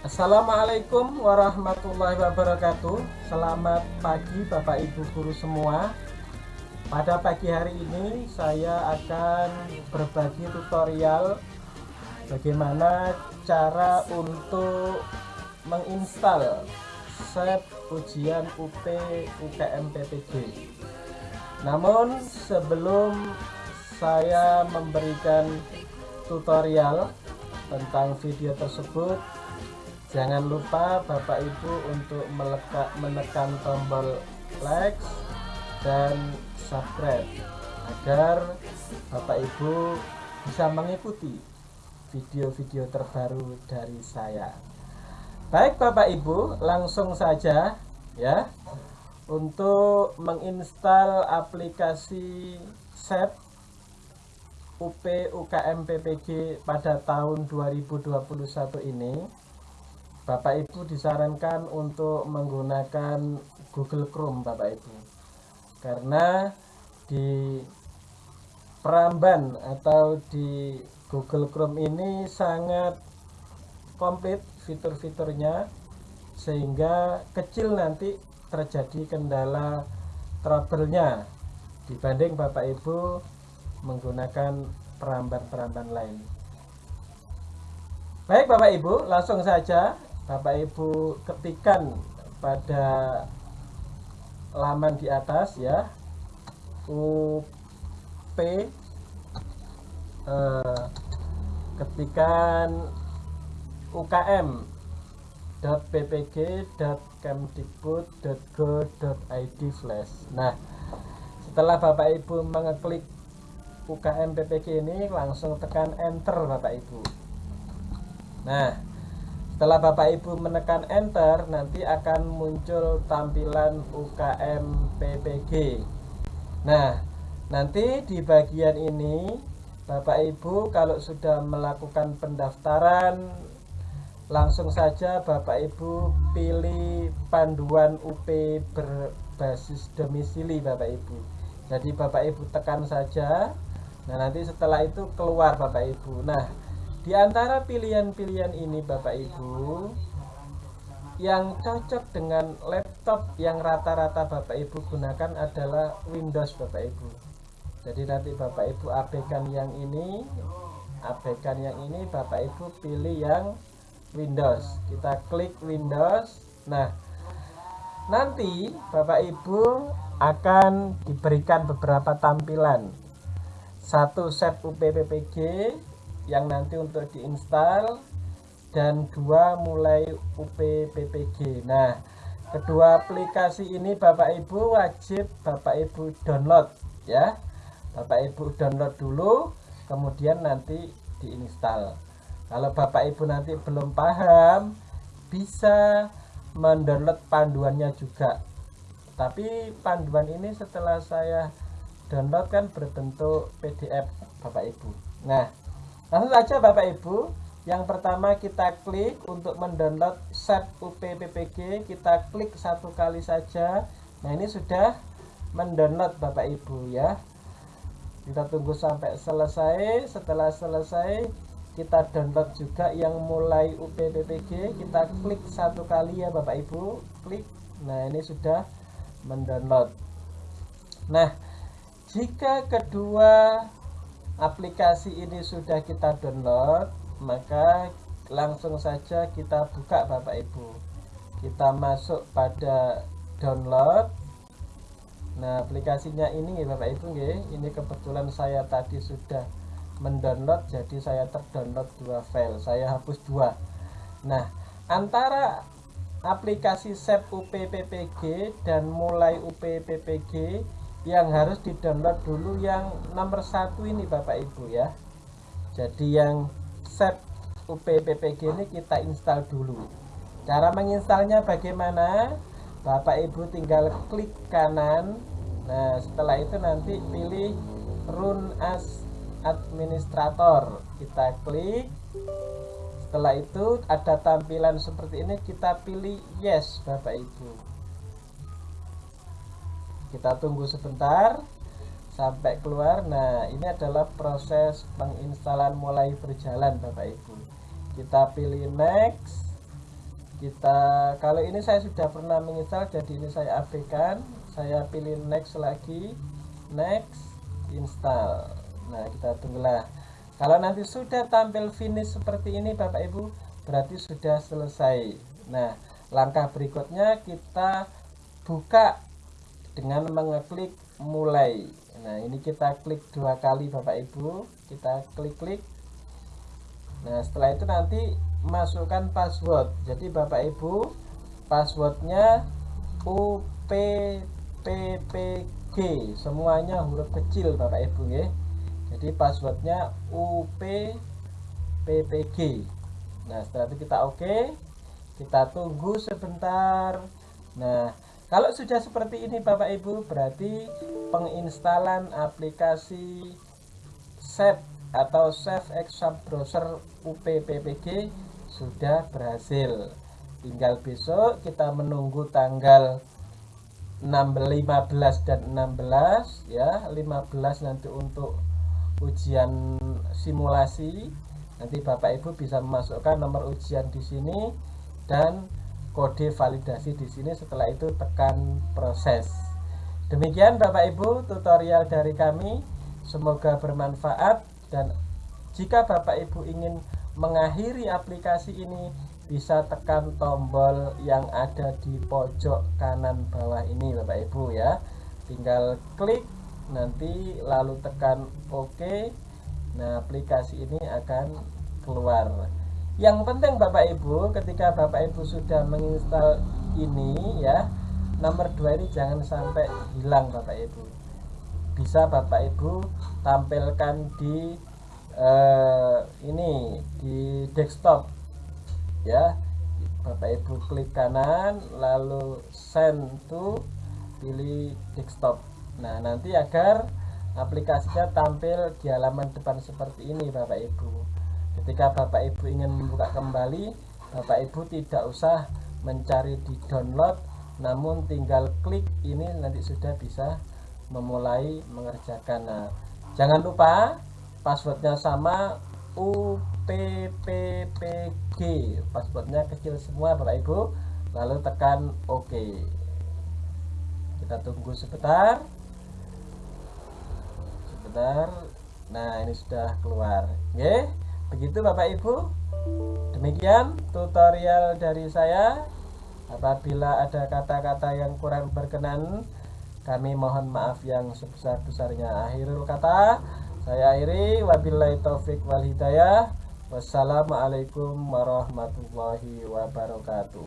Assalamualaikum warahmatullahi wabarakatuh. Selamat pagi Bapak Ibu Guru semua. Pada pagi hari ini saya akan berbagi tutorial Bagaimana cara untuk menginstal set ujian UP UKM PPG Namun sebelum saya memberikan tutorial tentang video tersebut jangan lupa Bapak Ibu untuk melekat, menekan tombol like dan subscribe agar Bapak Ibu bisa mengikuti video-video terbaru dari saya. Baik Bapak Ibu langsung saja ya. Untuk menginstal aplikasi SEP UP UKM PPG pada tahun 2021 ini Bapak Ibu disarankan untuk menggunakan Google Chrome Bapak Ibu karena di Peramban atau di Google Chrome ini sangat komplit fitur-fiturnya sehingga kecil nanti terjadi kendala trouble-nya dibanding Bapak Ibu menggunakan peramban-peramban lain. Baik Bapak Ibu, langsung saja Bapak Ibu ketikkan pada laman di atas ya. UP eh, ketikan UKM .ppg.kemdikbud.go.id flash nah setelah Bapak Ibu mengeklik UKM PPG ini langsung tekan enter Bapak Ibu. Nah setelah Bapak Ibu menekan enter nanti akan muncul tampilan UKM PPG nah nanti di bagian ini Bapak Ibu kalau sudah melakukan pendaftaran langsung saja Bapak Ibu pilih panduan UP berbasis domisili Bapak Ibu. Jadi Bapak Ibu tekan saja. Nah nanti setelah itu keluar Bapak Ibu. Nah di antara pilihan-pilihan ini Bapak Ibu yang cocok dengan laptop yang rata-rata Bapak Ibu gunakan adalah Windows Bapak Ibu. Jadi nanti Bapak Ibu abaikan yang ini, abaikan yang ini Bapak Ibu pilih yang Windows. Kita klik Windows. Nah, nanti Bapak Ibu akan diberikan beberapa tampilan. Satu set UPPPG yang nanti untuk diinstal dan dua mulai UPPPG nah kedua aplikasi ini Bapak Ibu wajib Bapak Ibu download ya. Bapak Ibu download dulu kemudian nanti diinstal. Kalau Bapak Ibu nanti belum paham bisa mendownload panduannya juga. Tapi panduan ini setelah saya download kan berbentuk PDF Bapak Ibu. Nah Langsung saja Bapak Ibu, yang pertama kita klik untuk mendownload set UPPPG, kita klik satu kali saja. Nah ini sudah mendownload Bapak Ibu ya. Kita tunggu sampai selesai. Setelah selesai kita download juga yang mulai UPPPG. Kita klik satu kali ya Bapak Ibu, klik. Nah ini sudah mendownload. Nah jika kedua aplikasi ini sudah kita download maka langsung saja kita buka Bapak Ibu. Kita masuk pada download. Nah aplikasinya ini Bapak Ibu ini kebetulan saya tadi sudah mendownload jadi saya terdownload dua file. Saya hapus dua. Nah antara aplikasi SEP UPPPG dan mulai UPPPG yang harus di download dulu yang nomor satu ini Bapak Ibu ya. Jadi yang set UPPPG ini kita install dulu. Cara menginstalnya bagaimana? Bapak Ibu tinggal klik kanan. Nah setelah itu nanti pilih run as administrator. Kita klik. Setelah itu ada tampilan seperti ini kita pilih yes Bapak Ibu kita tunggu sebentar sampai keluar. Nah ini adalah proses penginstalan mulai berjalan Bapak Ibu. Kita pilih next. Kita kalau ini saya sudah pernah menginstal jadi ini saya abaikan saya pilih next lagi. Next install. Nah kita tunggulah. Kalau nanti sudah tampil finish seperti ini Bapak Ibu berarti sudah selesai. Nah langkah berikutnya kita buka dengan mengeklik mulai. Nah ini kita klik dua kali Bapak Ibu. Kita klik-klik. Nah setelah itu nanti masukkan password. Jadi Bapak Ibu passwordnya UPPPG semuanya huruf kecil Bapak Ibu ya. Jadi passwordnya UPPPG nah setelah itu kita oke. Okay. kita tunggu sebentar. Nah kalau sudah seperti ini Bapak Ibu berarti penginstalan aplikasi Save atau Save Exam Browser UPPPG sudah berhasil. Tinggal besok kita menunggu tanggal 6, 15 dan 16 ya. 15 nanti untuk ujian simulasi. Nanti Bapak Ibu bisa memasukkan nomor ujian di sini dan kode validasi di sini setelah itu tekan proses. Demikian Bapak Ibu tutorial dari kami. Semoga bermanfaat dan jika Bapak Ibu ingin mengakhiri aplikasi ini bisa tekan tombol yang ada di pojok kanan bawah ini Bapak Ibu ya. Tinggal klik nanti lalu tekan OK nah aplikasi ini akan keluar yang penting Bapak Ibu ketika Bapak Ibu sudah menginstal ini ya nomor dua ini jangan sampai hilang Bapak Ibu. Bisa Bapak Ibu tampilkan di uh, ini di desktop ya. Bapak Ibu klik kanan lalu send to pilih desktop. Nah nanti agar aplikasinya tampil di halaman depan seperti ini Bapak Ibu ketika Bapak Ibu ingin membuka kembali Bapak Ibu tidak usah mencari di download namun tinggal klik ini nanti sudah bisa memulai mengerjakan. Nah jangan lupa passwordnya sama UPPPG passwordnya kecil semua Bapak Ibu. Lalu tekan OK kita tunggu sebentar. Sebentar. Nah ini sudah keluar. Oke begitu Bapak Ibu. Demikian tutorial dari saya. Apabila ada kata-kata yang kurang berkenan kami mohon maaf yang sebesar-besarnya. Akhirul kata saya akhiri. Wabillahi taufik wal hidayah. Wassalamualaikum warahmatullahi wabarakatuh